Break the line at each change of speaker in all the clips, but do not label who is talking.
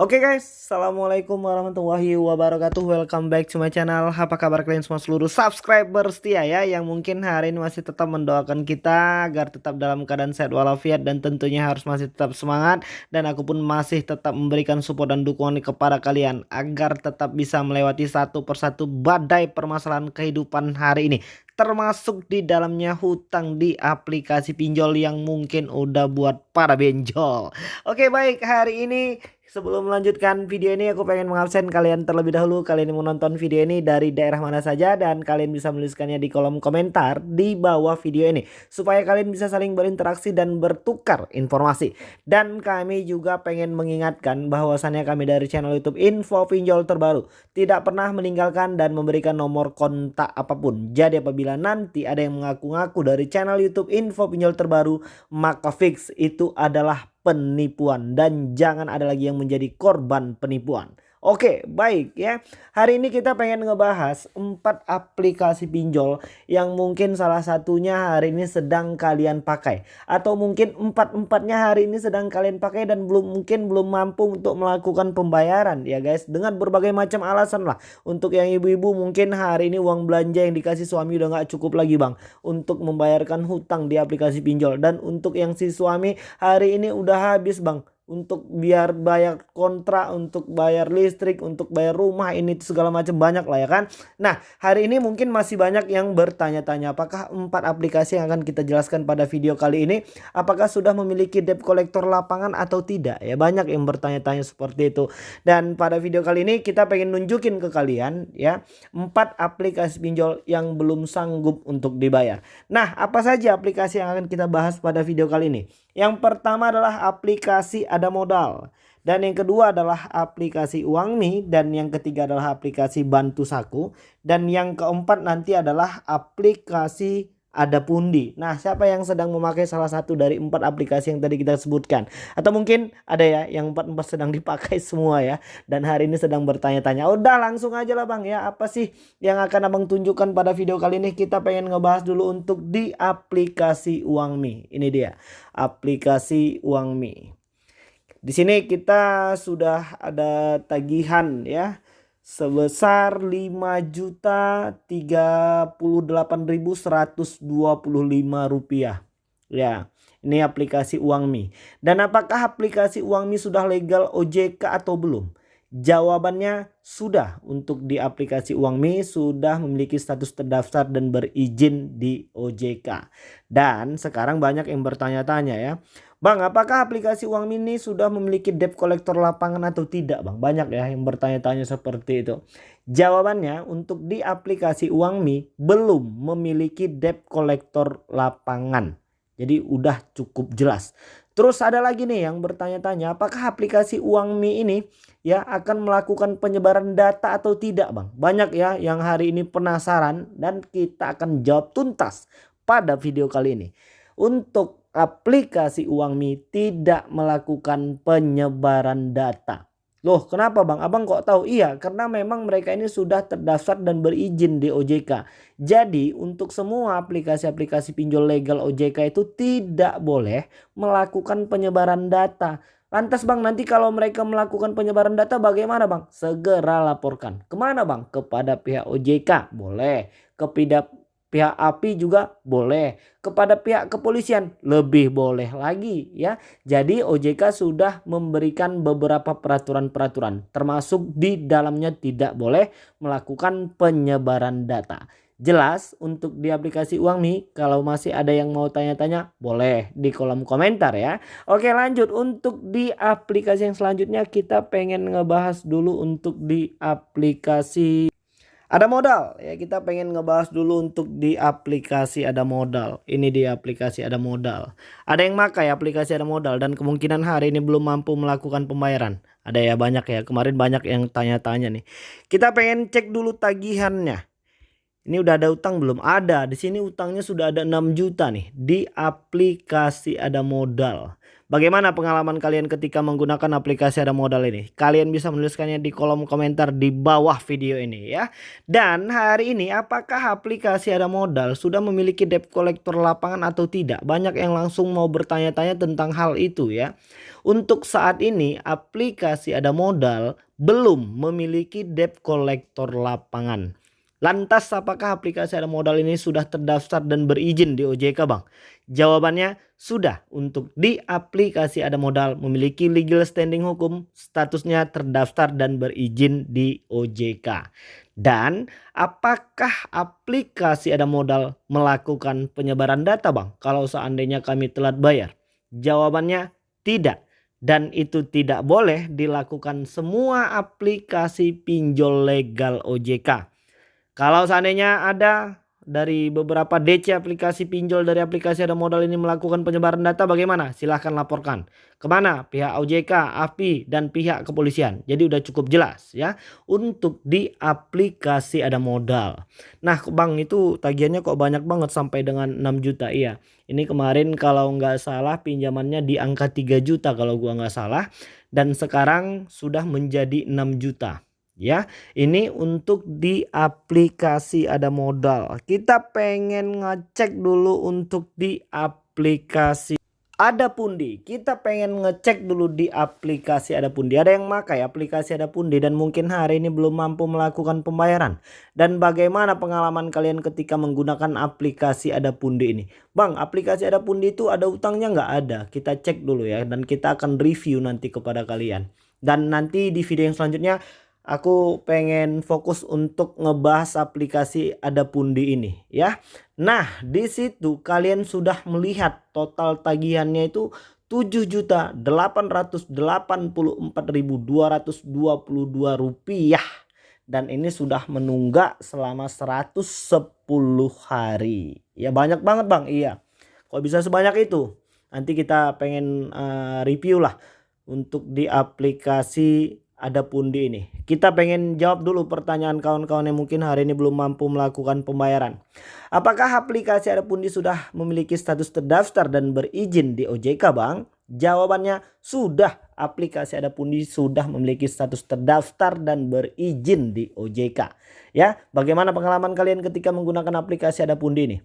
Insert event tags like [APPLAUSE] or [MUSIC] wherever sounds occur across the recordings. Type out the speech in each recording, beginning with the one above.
Oke okay guys, Assalamualaikum warahmatullahi wabarakatuh. Welcome back to my channel. Apa kabar kalian semua seluruh subscriber setia ya Yang mungkin hari ini masih tetap mendoakan kita Agar tetap dalam keadaan sehat walafiat Dan tentunya harus masih tetap semangat. Dan aku pun masih tetap memberikan support dan dukungan kepada kalian Agar tetap bisa melewati satu persatu badai permasalahan kehidupan hari ini. Termasuk di dalamnya hutang di aplikasi pinjol yang mungkin udah buat para benjol. Oke baik. Hari ini Sebelum melanjutkan video ini aku pengen mengabsen kalian terlebih dahulu. Kalian yang menonton video ini dari daerah mana saja Dan kalian bisa menuliskannya di kolom komentar di bawah video ini. Supaya kalian bisa saling berinteraksi dan bertukar informasi. Dan kami juga pengen mengingatkan bahwasannya kami dari channel youtube info pinjol terbaru Tidak pernah meninggalkan dan memberikan nomor kontak apa pun. Jadi apabila nanti ada yang mengaku-ngaku dari channel youtube info pinjol terbaru Maka fix itu adalah penipuan dan jangan ada lagi yang menjadi korban penipuan. Oke baik ya. Hari ini kita pengen ngebahas empat aplikasi pinjol yang mungkin salah satunya hari ini sedang kalian pakai. Atau mungkin empat-empatnya hari ini sedang kalian pakai dan belum mungkin belum mampu untuk melakukan pembayaran ya guys. Dengan berbagai macam alasan lah. Untuk yang ibu-ibu mungkin hari ini uang belanja yang dikasih suami udah nggak cukup lagi bang untuk membayarkan hutang di aplikasi pinjol. Dan untuk yang si suami hari ini udah habis bang untuk biar bayar kontrak, untuk bayar listrik, untuk bayar rumah ini segala macam banyak lah ya kan. Nah hari ini mungkin masih banyak yang bertanya-tanya apakah empat aplikasi yang akan kita jelaskan pada video kali ini apakah sudah memiliki debt collector lapangan atau tidak ya banyak yang bertanya-tanya seperti itu. Dan pada video kali ini kita pengen nunjukin ke kalian ya empat aplikasi pinjol yang belum sanggup untuk dibayar. Nah apa saja aplikasi yang akan kita bahas pada video kali ini? Yang pertama adalah aplikasi ada modal. Dan yang kedua adalah aplikasi Uangmi dan yang ketiga adalah aplikasi Bantu Saku dan yang keempat nanti adalah aplikasi ada pundi. Nah, siapa yang sedang memakai salah satu dari empat aplikasi yang tadi kita sebutkan? Atau mungkin ada ya yang empat-empat sedang dipakai [LAUGHS] semua ya. Dan hari ini sedang bertanya-tanya. Udah langsung aja lah bang ya. Apa sih yang akan abang tunjukkan pada video kali ini? Kita pengen ngebahas dulu untuk di aplikasi Uangmi. Ini dia. Aplikasi Uangmi. Di sini kita sudah ada tagihan ya sebesar 5.038.125 rupiah. Ya, ini aplikasi Uangmi. Dan apakah aplikasi Uangmi sudah legal OJK atau belum? Jawabannya sudah untuk di aplikasi Uangmi sudah memiliki status terdaftar dan berizin di OJK. Dan sekarang banyak yang bertanya-tanya ya. Bang apakah aplikasi Uangmi ini sudah memiliki debt collector lapangan atau tidak bang? Banyak ya yang bertanya-tanya seperti itu. Jawabannya untuk di aplikasi Uangmi belum memiliki debt collector lapangan. Jadi udah cukup jelas. Terus ada lagi nih yang bertanya-tanya apakah aplikasi Uangmi ini ya akan melakukan penyebaran data atau tidak Bang? Banyak ya yang hari ini penasaran dan kita akan jawab tuntas pada video kali ini. Untuk aplikasi Uangmi tidak melakukan penyebaran data. Loh kenapa bang? Abang kok tahu? Iya karena memang mereka ini sudah terdaftar dan berizin di OJK. Jadi untuk semua aplikasi-aplikasi pinjol legal OJK itu tidak boleh melakukan penyebaran data. Lantas bang nanti kalau mereka melakukan penyebaran data bagaimana bang? Segera laporkan. Ke mana bang? Kepada pihak OJK. Boleh. Kepada pihak API juga boleh. Kepada pihak kepolisian lebih boleh lagi ya. Jadi OJK sudah memberikan beberapa peraturan-peraturan termasuk di dalamnya tidak boleh melakukan penyebaran data. Jelas untuk di aplikasi Uangmi kalau masih ada yang mau tanya-tanya boleh di kolom komentar ya. Oke lanjut. Untuk di aplikasi yang selanjutnya kita pengen ngebahas dulu untuk di aplikasi ada modal ya kita pengen ngebahas dulu untuk di aplikasi ada modal. Ini di aplikasi ada modal. Ada yang makai aplikasi ada modal dan kemungkinan hari ini belum mampu melakukan pembayaran. Ada ya banyak ya kemarin banyak yang tanya-tanya nih. Kita pengen cek dulu tagihannya. Ini udah ada utang belum? Ada. Di sini utangnya sudah ada 6 juta nih di aplikasi ada modal. Bagaimana pengalaman kalian ketika menggunakan aplikasi ada modal ini? Kalian bisa menuliskannya di kolom komentar di bawah video ini ya. Dan hari ini apakah aplikasi ada modal sudah memiliki debt collector lapangan atau tidak? Banyak yang langsung mau bertanya-tanya tentang hal itu ya. Untuk saat ini aplikasi ada modal belum memiliki debt collector lapangan. Lantas apakah aplikasi ada modal ini sudah terdaftar dan berizin di OJK Bang? Jawabannya sudah untuk di aplikasi ada modal memiliki legal standing hukum statusnya terdaftar dan berizin di OJK. Dan apakah aplikasi ada modal melakukan penyebaran data Bang kalau seandainya kami telat bayar? Jawabannya tidak dan itu tidak boleh dilakukan semua aplikasi pinjol legal OJK. Kalau seandainya ada dari beberapa DC aplikasi pinjol dari aplikasi ada modal ini melakukan penyebaran data bagaimana? Silahkan laporkan. Ke mana? Pihak OJK, API, dan pihak kepolisian. Jadi udah cukup jelas ya. Untuk di aplikasi ada modal. Nah bang itu tagihannya kok banyak banget sampai dengan 6 juta. Iya ini kemarin kalau nggak salah pinjamannya di angka 3 juta kalau gua nggak salah. Dan sekarang sudah menjadi 6 juta ya. Ini untuk di aplikasi ada modal. Kita pengen ngecek dulu untuk di aplikasi ada pundi. Kita pengen ngecek dulu di aplikasi ada pundi. Ada yang makai aplikasi ada pundi dan mungkin hari ini belum mampu melakukan pembayaran. Dan bagaimana pengalaman kalian ketika menggunakan aplikasi ada pundi ini? Bang, aplikasi ada pundi itu ada utangnya nggak ada? Kita cek dulu ya dan kita akan review nanti kepada kalian. Dan nanti di video yang selanjutnya aku pengen fokus untuk ngebahas aplikasi ada pundi ini ya. Nah, di situ kalian sudah melihat total tagihannya itu 7.884.222 rupiah dan ini sudah menunggak selama 110 hari. Ya banyak banget Bang. Iya. Kok bisa sebanyak itu? Nanti kita pengen uh, review lah untuk di aplikasi ada pundi ini. Kita pengen jawab dulu pertanyaan kawan-kawan yang mungkin hari ini belum mampu melakukan pembayaran. Apakah aplikasi ada pundi sudah memiliki status terdaftar dan berizin di OJK Bang? Jawabannya sudah. Aplikasi ada pundi sudah memiliki status terdaftar dan berizin di OJK. Ya, bagaimana pengalaman kalian ketika menggunakan aplikasi ada pundi ini?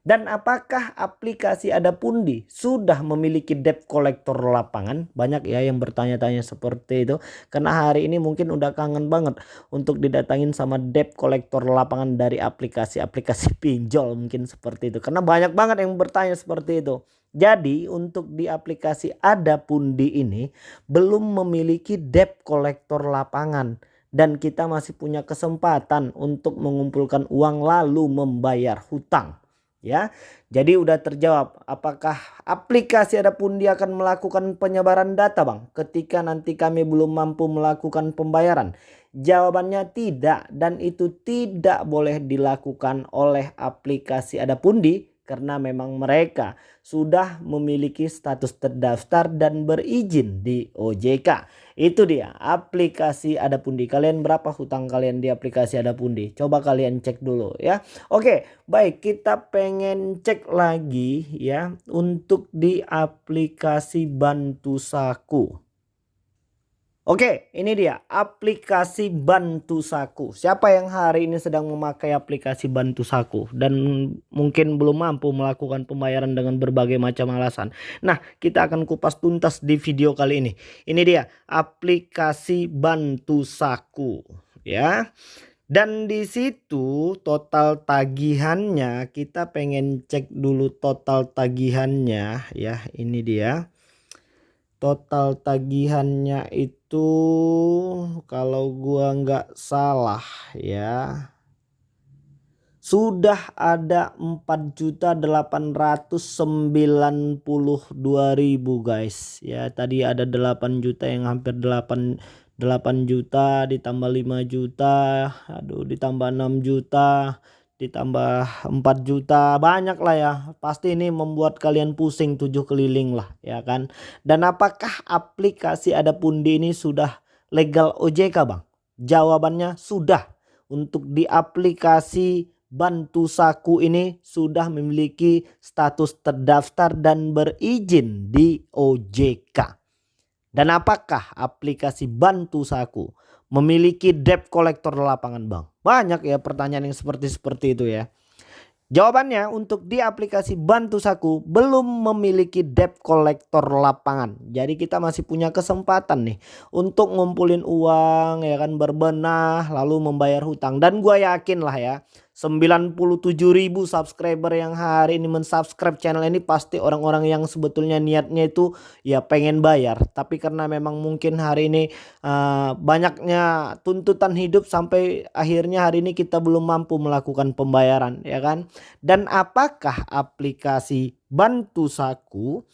Dan apakah aplikasi ada pundi sudah memiliki debt collector lapangan? Banyak ya yang bertanya-tanya seperti itu. Karena hari ini mungkin udah kangen banget untuk didatangin sama debt collector lapangan dari aplikasi-aplikasi [LAUGHS] pinjol mungkin seperti itu. Karena banyak banget yang bertanya seperti itu. Jadi untuk di aplikasi ada pundi ini belum memiliki debt collector lapangan dan kita masih punya kesempatan untuk mengumpulkan uang lalu membayar hutang ya. Jadi udah terjawab apakah aplikasi ada pundi akan melakukan penyebaran data Bang ketika nanti kami belum mampu melakukan pembayaran. Jawabannya tidak dan itu tidak boleh dilakukan oleh aplikasi ada pundi karena memang mereka sudah memiliki status terdaftar dan berizin di OJK. Itu dia aplikasi ada pundi. Kalian berapa hutang kalian di aplikasi ada pundi? Coba kalian cek dulu ya. Oke, baik kita pengen cek lagi ya untuk di aplikasi Bantu Saku. Oke, ini dia aplikasi Bantu Saku. Siapa yang hari ini sedang memakai aplikasi Bantu Saku dan mungkin belum mampu melakukan pembayaran dengan berbagai macam alasan. Nah, kita akan kupas tuntas di video kali ini. Ini dia aplikasi Bantu Saku, ya. Dan di situ total tagihannya kita pengen cek dulu total tagihannya ya. Ini dia total tagihannya itu kalau gua nggak salah ya sudah ada 4.892.000 guys. Ya tadi ada 8 juta yang hampir 8 8 juta ditambah 5 juta aduh ditambah 6 juta ditambah 4 juta banyak lah ya. Pasti ini membuat kalian pusing tujuh keliling lah ya kan? Dan apakah aplikasi ada pundi ini sudah legal OJK bang? Jawabannya sudah. Untuk di aplikasi Bantu Saku ini sudah memiliki status terdaftar dan berizin di OJK. Dan apakah aplikasi Bantu Saku memiliki debt collector lapangan bank? Banyak ya pertanyaan yang seperti seperti itu ya. Jawabannya untuk di aplikasi Bantu Saku belum memiliki debt collector lapangan. Jadi kita masih punya kesempatan nih untuk ngumpulin uang ya kan berbenah lalu membayar hutang dan gue yakin lah ya 97 ribu subscriber yang hari ini mensubscribe channel ini pasti orang-orang yang sebetulnya niatnya itu ya pengen bayar. Tapi karena memang mungkin hari ini uh, banyaknya tuntutan hidup sampai akhirnya hari ini kita belum mampu melakukan pembayaran ya kan? Dan apakah aplikasi bantu saku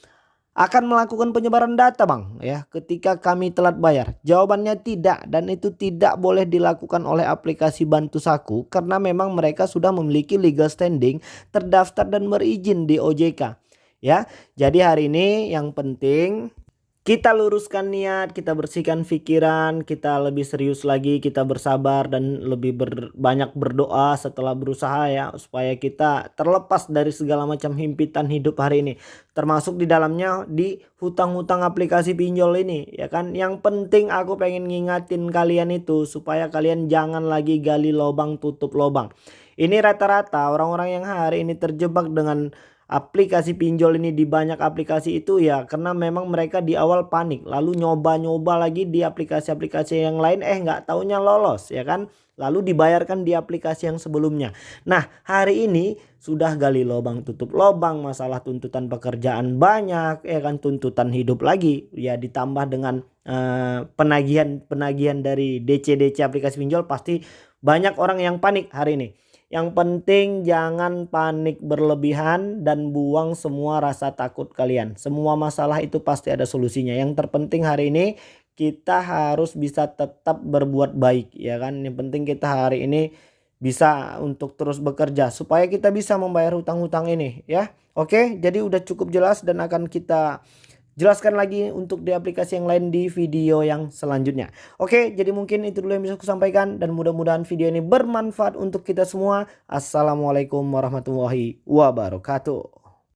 akan melakukan penyebaran data bang ya ketika kami telat bayar. Jawabannya tidak dan itu tidak boleh dilakukan oleh aplikasi bantu saku karena memang mereka sudah memiliki legal standing terdaftar dan berizin di OJK ya. Jadi hari ini yang penting kita luruskan niat, kita bersihkan pikiran, kita lebih serius lagi, kita bersabar dan lebih ber, banyak berdoa setelah berusaha ya supaya kita terlepas dari segala macam himpitan hidup hari ini. Termasuk di dalamnya di hutang-hutang aplikasi pinjol ini ya kan. Yang penting aku pengen ngingatin kalian itu supaya kalian jangan lagi gali lubang tutup lubang. Ini rata-rata orang-orang yang hari ini terjebak dengan aplikasi pinjol ini di banyak aplikasi itu ya karena memang mereka di awal panik lalu nyoba-nyoba lagi di aplikasi-aplikasi yang lain eh nggak taunya lolos ya kan? Lalu dibayarkan di aplikasi yang sebelumnya. Nah hari ini sudah gali lubang tutup lubang masalah tuntutan pekerjaan banyak ya kan? Tuntutan hidup lagi ya ditambah dengan uh, penagihan penagihan dari DC-DC aplikasi pinjol pasti banyak orang yang panik hari ini yang penting jangan panik berlebihan dan buang semua rasa takut kalian. Semua masalah itu pasti ada solusinya. Yang terpenting hari ini kita harus bisa tetap berbuat baik ya kan. Yang penting kita hari ini bisa untuk terus bekerja supaya kita bisa membayar hutang-hutang ini ya. Oke, jadi udah cukup jelas dan akan kita jelaskan lagi untuk di aplikasi yang lain di video yang selanjutnya. Oke, jadi mungkin itu dulu yang bisa aku sampaikan dan mudah-mudahan video ini bermanfaat untuk kita semua. Assalamualaikum warahmatullahi wabarakatuh.